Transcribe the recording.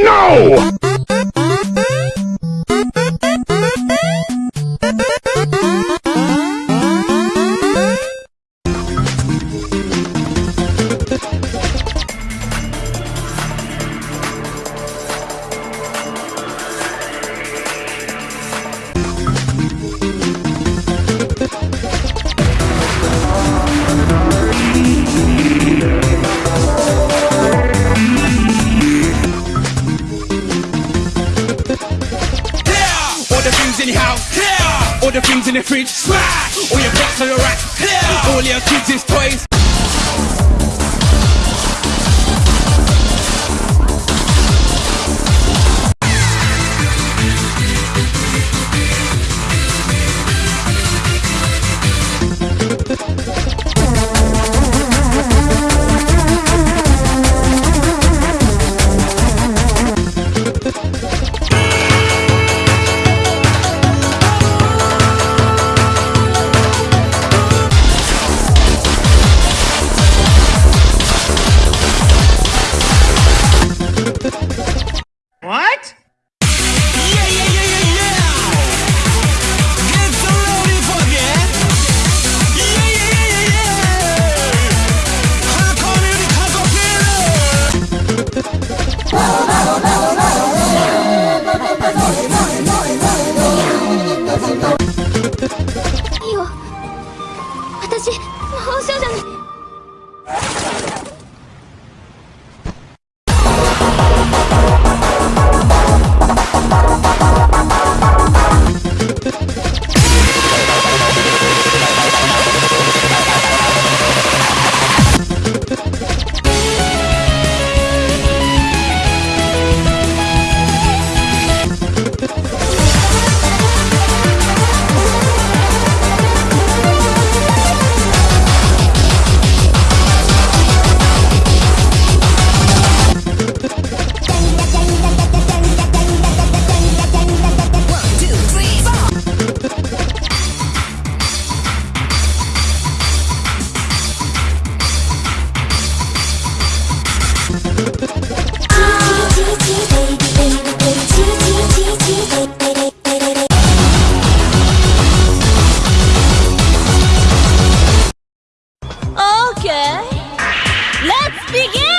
No! In the fridge. Smash. All your pots on your rack. Clear. All your kids' is toys. Okay, let's begin!